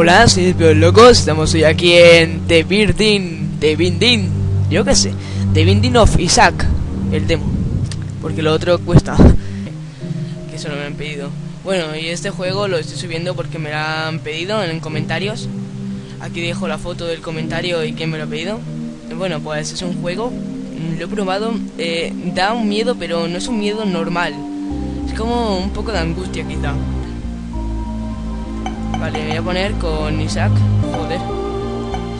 Hola, soy el Locos, estamos hoy aquí en The Birding, The Binding, yo qué sé, The Binding of Isaac, el demo, porque lo otro cuesta, que eso no me han pedido. Bueno, y este juego lo estoy subiendo porque me lo han pedido en comentarios, aquí dejo la foto del comentario y quién me lo ha pedido. Bueno, pues es un juego, lo he probado, eh, da un miedo, pero no es un miedo normal, es como un poco de angustia quizá. Vale, voy a poner con Isaac. Joder.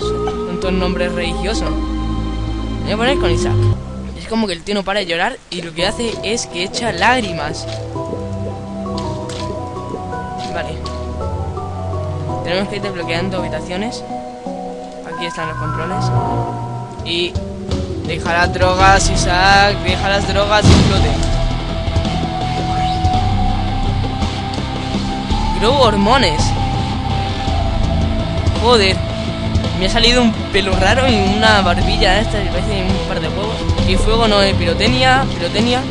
Son todos nombres religiosos. Voy a poner con Isaac. Es como que el tío no para de llorar y lo que hace es que echa lágrimas. Vale. Tenemos que ir desbloqueando habitaciones. Aquí están los controles. Y... Deja las drogas, Isaac. Deja las drogas y explote. Grow hormones. Joder. Me ha salido un pelo raro y una barbilla esta que parece un par de huevos. Y fuego no es pirotecnia. Pirotecnia. No.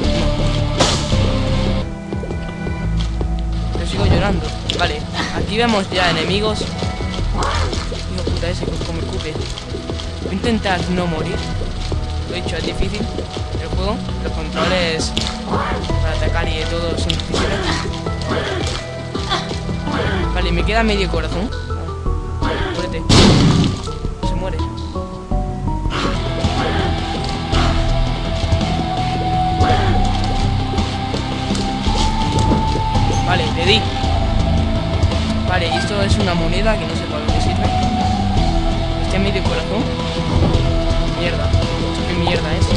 Pero sigo llorando. Vale. Aquí vemos ya enemigos. Hijo puta ese como escupe. Voy a intentar no morir. Lo he dicho, es difícil el juego. Los controles para atacar y de todo son difíciles. Vale, me queda medio corazón. Se muere. Vale, le di. Vale, esto es una moneda que no sé para qué sirve. Este medio corazón. Mierda. ¿Esto qué mierda es?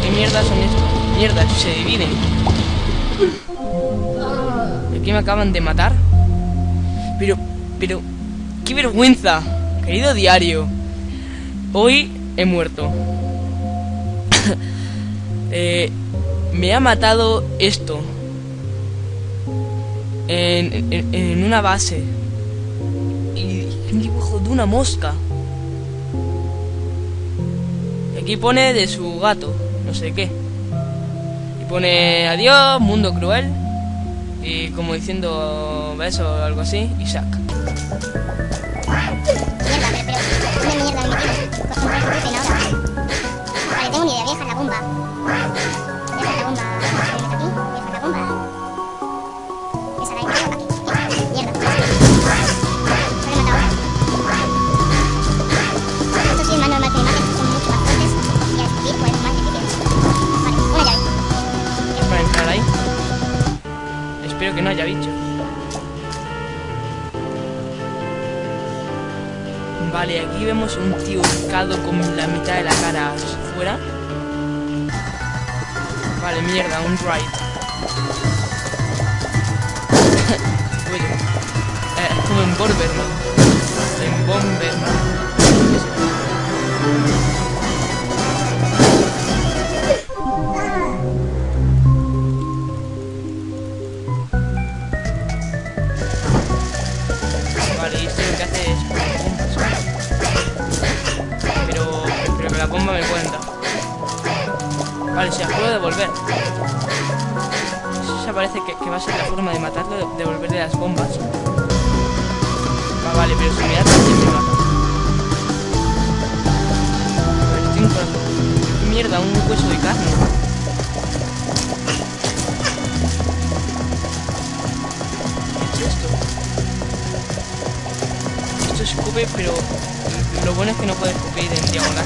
¿Qué mierda son estos? Mierda, se dividen. Aquí me acaban de matar. Pero, pero, qué vergüenza, querido diario. Hoy he muerto. eh, me ha matado esto. En, una base. Y un dibujo de una mosca. Y aquí pone de su gato, no sé qué. Y pone adiós, mundo cruel. Y como diciendo eso o algo así, Isaac. Mierda, Vale, aquí vemos un tío buscado con la mitad de la cara fuera. Vale, mierda, un ride. Oye, eh, como en Bomber, ¿no? En Bomber, la bomba me dar. Vale, si las puedo devolver. Esa parece que, va a ser la forma de matarlo, de- devolverle las bombas. Va, vale, pero si me da corazón. ¿Qué mierda? Un hueso de carne. ¿Qué es esto? Esto escupe, pero lo bueno es que no puede escupir en diagonal.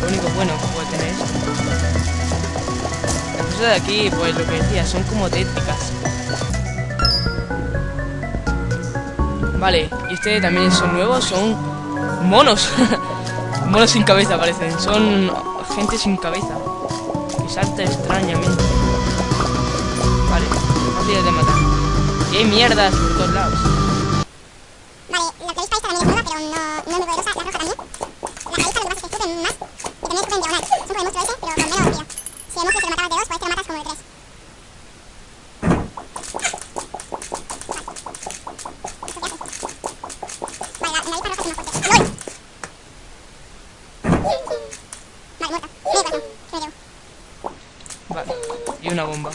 Lo único bueno que puede tener esto. Las cosas de aquí, pues lo que decía, son como tétricas. Vale, y este también son nuevos, son monos. monos sin cabeza parecen, son gente sin cabeza. Que salta extrañamente. Vale, fáciles de matar. Y hay mierdas por todos lados. Vale, la clavija esta también es nueva, pero no, no es muy poderosa. La roja también. La clavija lo que pasa es que escupen más y también escupen diagonal. Son como el monstruo ese, pero con menos vida. Si el monstruo se lo matabas de dos, pues este lo matas como de tres. Vale, la, la avispa roja es más fuerte. ¡Lol! Vale, muerta. Medio corazón. Me lo llevo. Vale, y una bomba.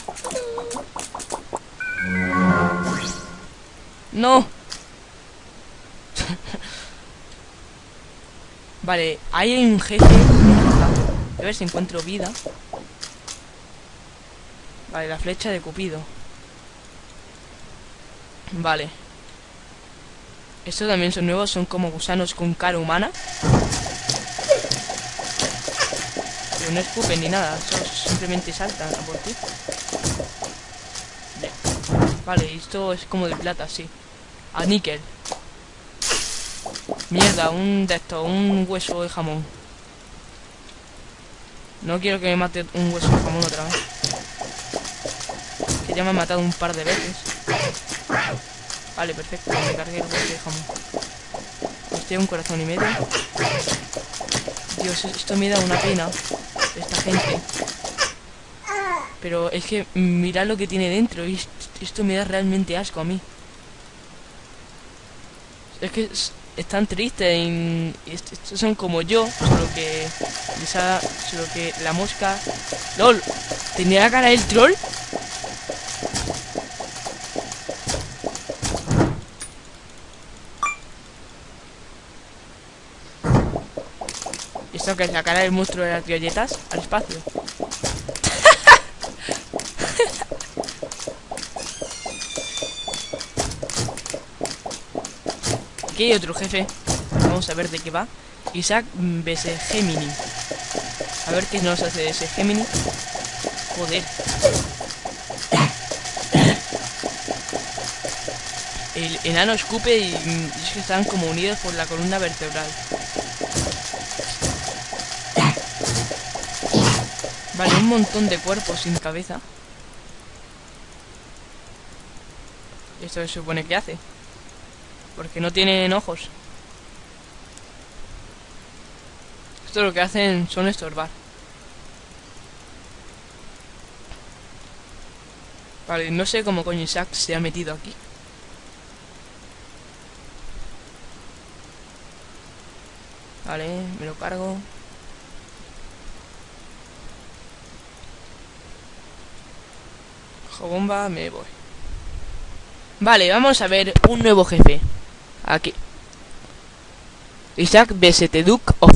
No. vale, hay un jefe. A ver si encuentro vida. Vale, la flecha de Cupido. Vale. Estos también son nuevos, son como gusanos con cara humana. Pero no escupen ni nada, simplemente saltan a por ti. Vale, esto es como de plata, sí. A níquel. Mierda, un de estos, un hueso de jamón. No quiero que me mate un hueso de jamón otra vez. Que ya me ha matado un par de veces. Vale, perfecto, me cargué el hueso de jamón. Estoy un corazón y medio. Dios, esto me da una pena. Esta gente. Pero es que mirad lo que tiene dentro. Esto me da realmente asco a mí. Es que están tristes y, estos son como yo, solo que solo que la mosca LOL, ¿tenía la cara del troll? ¿Esto que cara del monstruo de las galletas? Al espacio Aquí hay otro jefe. Vamos a ver de qué va. Isaac vs Gemini. A ver qué nos hace ese Gemini. Joder. El enano escupe y, es que están como unidos por la columna vertebral. Un montón de cuerpos sin cabeza. ¿Esto se supone que hace? Porque no tienen ojos. Esto lo que hacen son estorbar. Vale, no sé cómo coño Isaac se ha metido aquí. Vale, me lo cargo. Cojo bomba, me voy. Vale, vamos a ver un nuevo jefe. Aquí. Isaac. The Duke of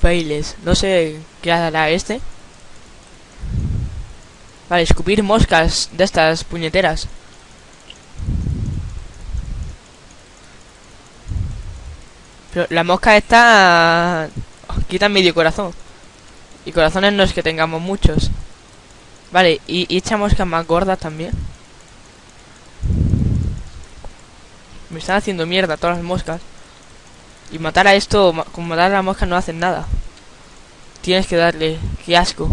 Failes. No sé qué hará este. Vale, escupir moscas de estas puñeteras. Pero la mosca está... Quita medio corazón. Y corazones no es que tengamos muchos. Vale, y, y echa moscas más gordas también. Me están haciendo mierda todas las moscas. Y matar a esto, como matar a la mosca no hacen nada. Tienes que darle, qué asco.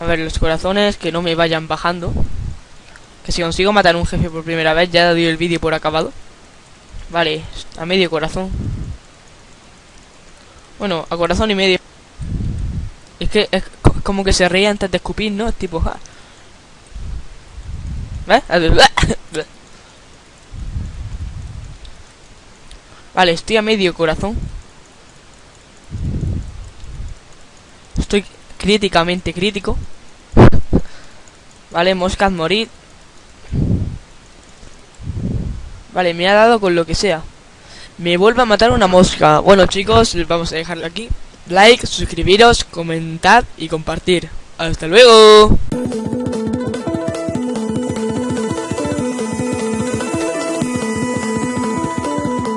A ver, los corazones que no me vayan bajando. Que si consigo matar a un jefe por primera vez, ya doy el vídeo por acabado. Vale, a medio corazón. Bueno, a corazón y medio. Es que es como que se reía antes de escupir, ¿no? Tipo, ja. Vale, estoy a medio corazón. Estoy críticamente crítico. Vale, moscas morir. Vale, me ha dado con lo que sea. Me vuelve a matar una mosca. Bueno, chicos, vamos a dejarlo aquí. Like, suscribiros, comentad y compartir. ¡Hasta luego!